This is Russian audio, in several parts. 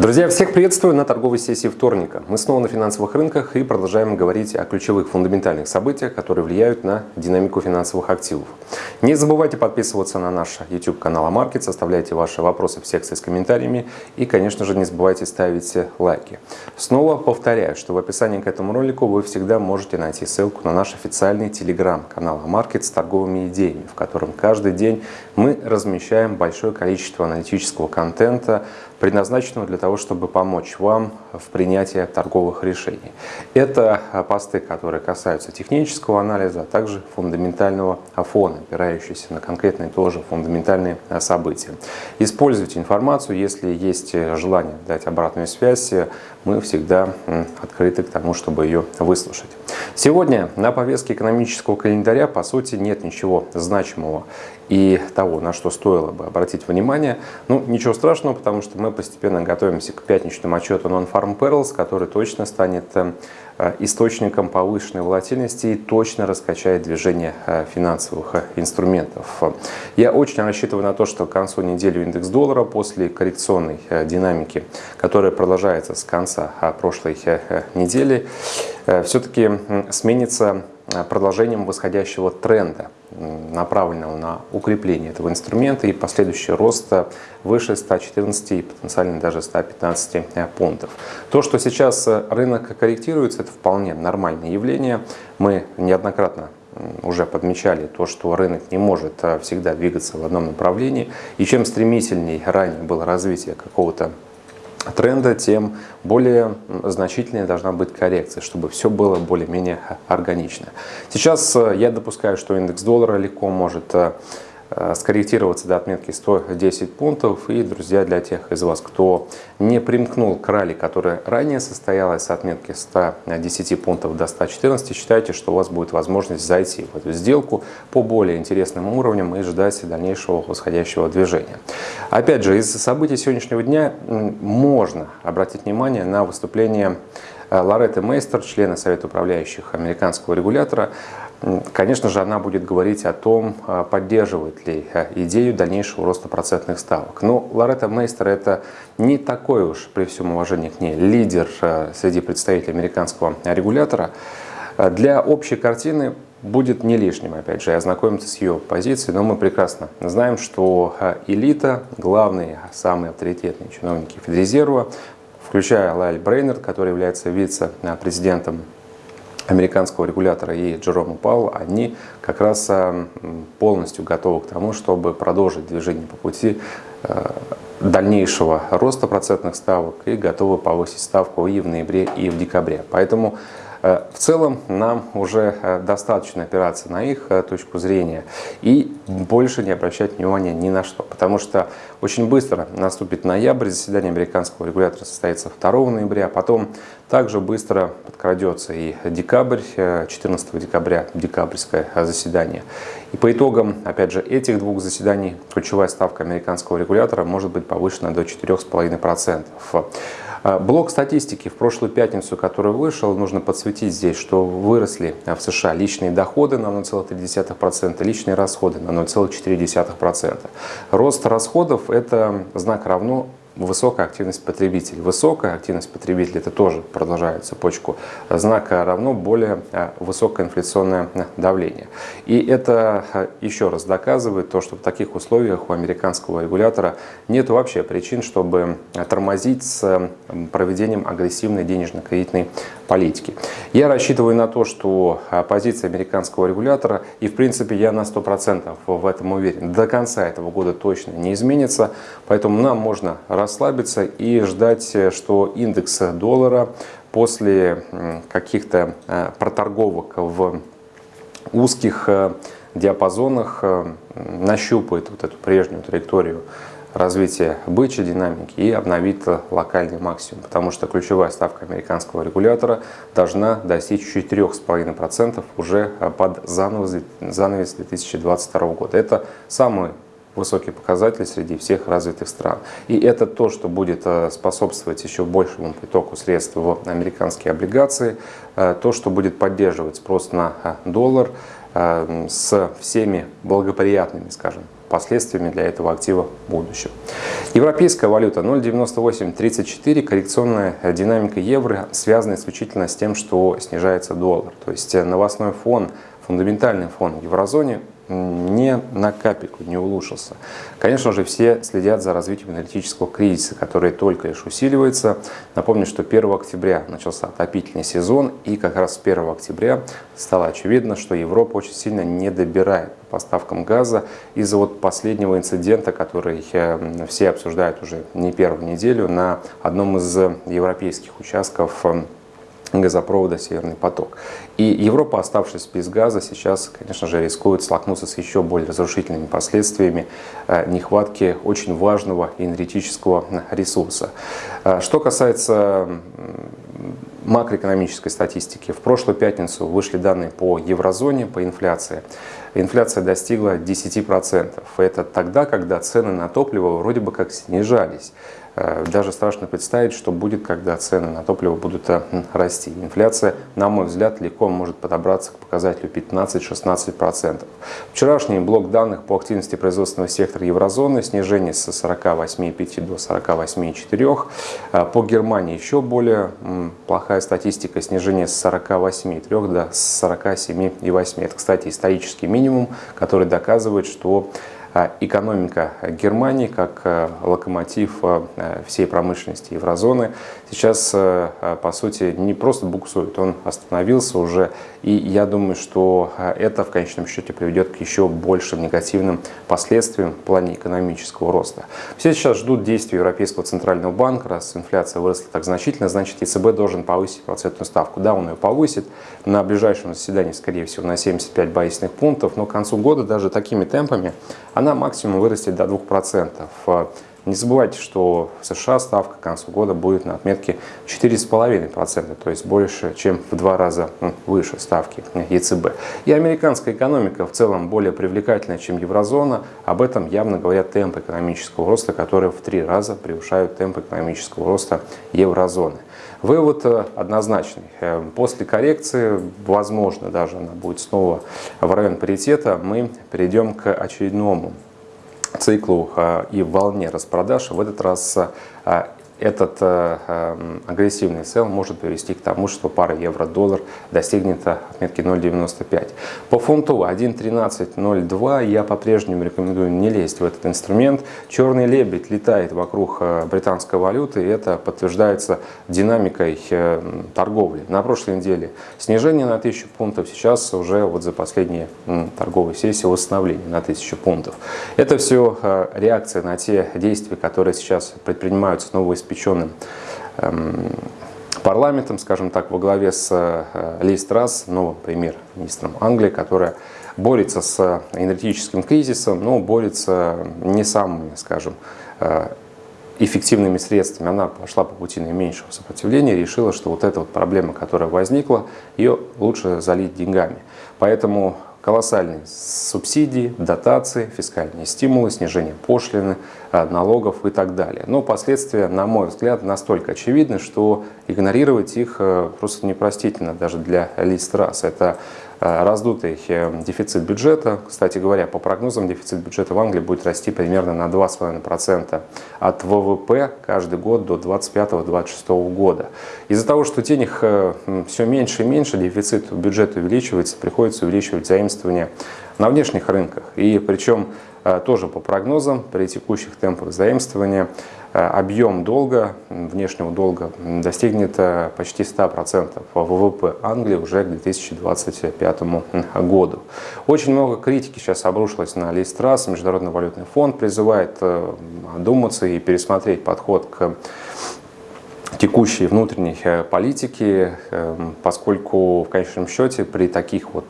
Друзья, всех приветствую на торговой сессии вторника. Мы снова на финансовых рынках и продолжаем говорить о ключевых фундаментальных событиях, которые влияют на динамику финансовых активов. Не забывайте подписываться на наш YouTube канал Амаркет, оставляйте ваши вопросы в секции с комментариями и, конечно же, не забывайте ставить лайки. Снова повторяю, что в описании к этому ролику вы всегда можете найти ссылку на наш официальный телеграм-канал Амаркет с торговыми идеями, в котором каждый день мы размещаем большое количество аналитического контента, предназначенного для того, чтобы помочь вам в принятии торговых решений. Это посты, которые касаются технического анализа, а также фундаментального фона, опирающиеся на конкретные тоже фундаментальные события. Используйте информацию, если есть желание дать обратную связь, мы всегда открыты к тому, чтобы ее выслушать. Сегодня на повестке экономического календаря, по сути, нет ничего значимого и того, на что стоило бы обратить внимание. Ну, ничего страшного, потому что мы постепенно готовимся к пятничному отчету Non-Farm Perils, который точно станет э, источником повышенной волатильности и точно раскачает движение э, финансовых э, инструментов. Я очень рассчитываю на то, что к концу недели индекс доллара после коррекционной динамики, которая продолжается с конца прошлой недели, все-таки сменится продолжением восходящего тренда направленного на укрепление этого инструмента и последующий рост выше 114 и потенциально даже 115 пунктов. То, что сейчас рынок корректируется, это вполне нормальное явление. Мы неоднократно уже подмечали то, что рынок не может всегда двигаться в одном направлении. И чем стремительнее ранее было развитие какого-то тренда, тем более значительная должна быть коррекция, чтобы все было более-менее органично. Сейчас э, я допускаю, что индекс доллара легко может э, скорректироваться до отметки 110 пунктов. И, друзья, для тех из вас, кто не примкнул к ралли, которая ранее состоялась с отметки 110 пунктов до 114, считайте, что у вас будет возможность зайти в эту сделку по более интересным уровням и ждать дальнейшего восходящего движения. Опять же, из событий сегодняшнего дня можно обратить внимание на выступление э, Лоретты Мейстер, члена Совета управляющих американского регулятора, Конечно же, она будет говорить о том, а, поддерживает ли а, идею дальнейшего роста процентных ставок. Но Лоретта Мейстер – это не такой уж, при всем уважении к ней, лидер а, среди представителей американского регулятора. Для общей картины будет не лишним, опять же, ознакомиться с ее позицией, но мы прекрасно знаем, что элита, главные, самые авторитетные чиновники Федрезерва, включая Лайль Брейнер, который является вице-президентом американского регулятора и Джерома Пауэлла, они как раз э, полностью готовы к тому, чтобы продолжить движение по пути э, дальнейшего роста процентных ставок и готовы повысить ставку и в ноябре, и в декабре. Поэтому в целом нам уже э, достаточно опираться на их э, точку зрения и больше не обращать внимания ни на что, потому что очень быстро наступит ноябрь, заседание американского регулятора состоится 2 ноября, потом также быстро подкрадется и декабрь, 14 декабря декабрьское заседание. И по итогам, опять же, этих двух заседаний ключевая ставка американского регулятора может быть повышена до 4,5%. А, блок статистики в прошлую пятницу, который вышел, нужно подсветить здесь, что выросли в США личные доходы на 0,3%, личные расходы на 0,4%. Рост расходов – это знак равно высокая активность потребителей. Высокая активность потребителей, это тоже продолжает цепочку знака равно более э, высокое инфляционное э, давление. И это э, еще раз доказывает то, что в таких условиях у американского регулятора нет вообще причин, чтобы тормозить с проведением агрессивной денежно-кредитной политики. Я рассчитываю на то, что позиция американского регулятора, и в принципе я на 100% в этом уверен, до конца этого года точно не изменится, поэтому нам можно расслабиться и ждать, что индекс доллара после каких-то э, проторговок в узких э, диапазонах э, нащупает вот эту прежнюю траекторию развития бычьей динамики и обновит локальный максимум, потому что ключевая ставка американского регулятора должна достичь 4,5% уже под занавес 2022 года. Это самый высокий показатель среди всех развитых стран. И это то, что будет э, способствовать еще большему притоку средств в американские облигации, э, то, что будет поддерживать спрос на э, доллар с всеми благоприятными, скажем, последствиями для этого актива в будущем. Европейская валюта 0,9834, коррекционная динамика евро связана исключительно с тем, что снижается доллар. То есть новостной фон, фундаментальный фон в еврозоне не на капельку не улучшился. Конечно же, все следят за развитием энергетического кризиса, который только лишь усиливается. Напомню, что 1 октября начался отопительный сезон, и как раз с 1 октября стало очевидно, что Европа очень сильно не добирает по поставкам газа из-за вот последнего инцидента, который э, все обсуждают уже не первую неделю на одном из европейских участков э, газопровода «Северный поток». И Европа, оставшись без газа, сейчас, конечно же, рискует столкнуться с еще более разрушительными последствиями э, нехватки очень важного энергетического ресурса. Э, что касается макроэкономической статистики, в прошлую пятницу вышли данные по еврозоне, по инфляции. Инфляция достигла 10%. Это тогда, когда цены на топливо вроде бы как снижались. Э, даже страшно представить, что будет, когда цены на топливо будут э, расти. Инфляция, на мой взгляд, легко может подобраться к показателю 15-16%. Вчерашний блок данных по активности производственного сектора еврозоны, снижение с 48,5 до 48,4. Э, по Германии еще более плохая статистика, снижение с 48,3 до 47,8. Это, кстати, исторический минимум, который доказывает, что экономика Германии как э, локомотив э, всей промышленности еврозоны сейчас, э, по сути, не просто буксует, он остановился уже. И я думаю, что это в конечном счете приведет к еще большим негативным последствиям в плане экономического роста. Все сейчас ждут действий Европейского центрального банка. Раз инфляция выросла так значительно, значит ЕЦБ должен повысить процентную ставку. Да, он ее повысит на ближайшем заседании, скорее всего, на 75 базисных пунктов, но к концу года даже такими темпами она максимум вырастет до 2%. Не забывайте, что в США ставка к концу года будет на отметке 4,5%, то есть больше, чем в два раза выше ставки ЕЦБ. И американская экономика в целом более привлекательная, чем еврозона. Об этом явно говорят темпы экономического роста, которые в три раза превышают темпы экономического роста еврозоны. Вывод э, однозначный. Э, после коррекции, возможно, даже она будет снова в район паритета, мы перейдем к очередному циклу э, и волне распродаж. В этот раз этот э, эм, агрессивный сел может привести к тому, что пара евро-доллар достигнет отметки 0,95. По фунту 1.13.02 я по-прежнему рекомендую не лезть в этот инструмент. Черный лебедь летает вокруг э, британской валюты, и это подтверждается динамикой э, торговли. На прошлой неделе снижение на 1000 пунктов, сейчас уже вот за последние торговые сессии восстановление на 1000 пунктов. Это все реакция на те действия, которые сейчас предпринимаются новые новоиспеченным эм, парламентом, скажем так, во главе с э, Ли Страс, новым премьер-министром Англии, которая борется с энергетическим кризисом, но борется не самыми, скажем, э, эффективными средствами. Она пошла по пути наименьшего сопротивления и решила, что вот эта вот проблема, которая возникла, ее лучше залить деньгами. Поэтому колоссальные субсидии, дотации, фискальные стимулы, снижение пошлины, э, налогов и так далее. Но последствия, на мой взгляд, настолько очевидны, что игнорировать их э, просто непростительно даже для Листрас. Это Э, раздутый э, дефицит бюджета. Кстати говоря, по прогнозам дефицит бюджета в Англии будет расти примерно на 2,5% от ВВП каждый год до 2025-2026 года. Из-за того, что денег э, все меньше и меньше, дефицит бюджета увеличивается, приходится увеличивать заимствования на внешних рынках. И причем тоже по прогнозам при текущих темпах заимствования Э, объем долга, внешнего долга достигнет э, почти 100% ВВП Англии уже к 2025 году. Очень много критики сейчас обрушилось на Листрас. Международный валютный фонд призывает э, одуматься и пересмотреть подход к текущей внутренней политики, поскольку в конечном счете при таких вот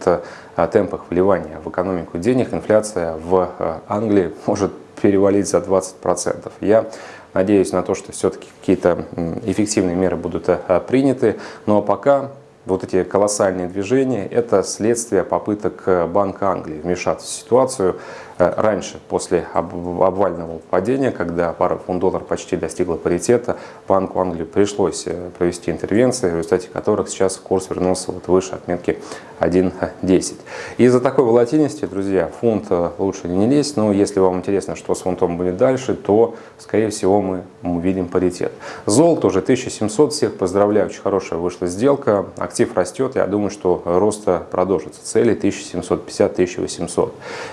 темпах вливания в экономику денег инфляция в Англии может перевалить за 20%. Я Надеюсь на то, что все-таки какие-то эффективные меры будут э, приняты. Но пока вот эти колоссальные движения – это следствие попыток э, Банка Англии вмешаться в ситуацию, раньше, после обвального падения, когда пара фунт-доллар почти достигла паритета, Банку Англии пришлось провести интервенции, в результате которых сейчас курс вернулся вот выше отметки 1.10. Из-за такой волатильности, друзья, фунт лучше не лезть, но если вам интересно, что с фунтом будет дальше, то, скорее всего, мы увидим паритет. Золото уже 1700, всех поздравляю, очень хорошая вышла сделка, актив растет, я думаю, что роста продолжится, цели 1750-1800.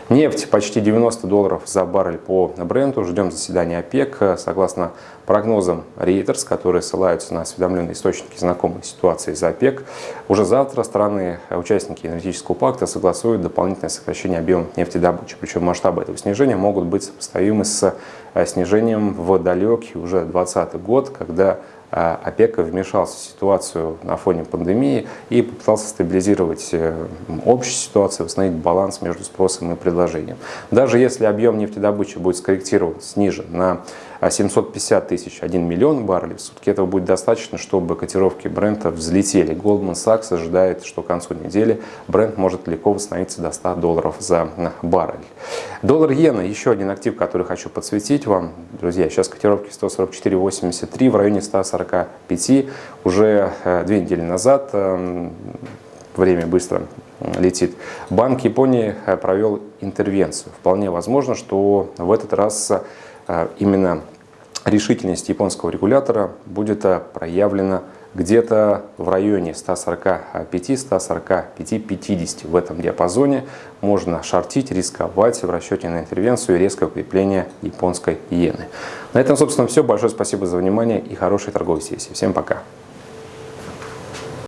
Нефть почти 90 долларов за баррель по бренду, ждем заседания ОПЕК, согласно прогнозам Reuters, которые ссылаются на осведомленные источники знакомых ситуации за ОПЕК, уже завтра страны, участники энергетического пакта, согласуют дополнительное сокращение объема нефтедобычи. Причем масштабы этого снижения могут быть сопоставимы с э, снижением в далекий уже 2020 год, когда а ОПЕК вмешался в ситуацию на фоне пандемии и попытался стабилизировать э, общую ситуацию, восстановить баланс между спросом и предложением. Даже если объем нефтедобычи будет скорректирован, снижен на 750 тысяч, 1 миллион баррелей в сутки, этого будет достаточно, чтобы котировки бренда взлетели. Goldman Sachs ожидает, что к концу недели бренд может легко восстановиться до 100 долларов за баррель. Доллар-иена, еще один актив, который хочу подсветить вам. Друзья, сейчас котировки 144.83 в районе 145. Уже э, две недели назад эм, время быстро летит. Банк Японии э, провел интервенцию. Вполне возможно, что в этот раз а, именно решительность японского регулятора будет а, проявлена где-то в районе 145-145-50 в этом диапазоне можно шортить, рисковать в расчете на интервенцию и резкое укрепление японской иены. На этом, собственно, все. Большое спасибо за внимание и хорошей торговой сессии. Всем пока!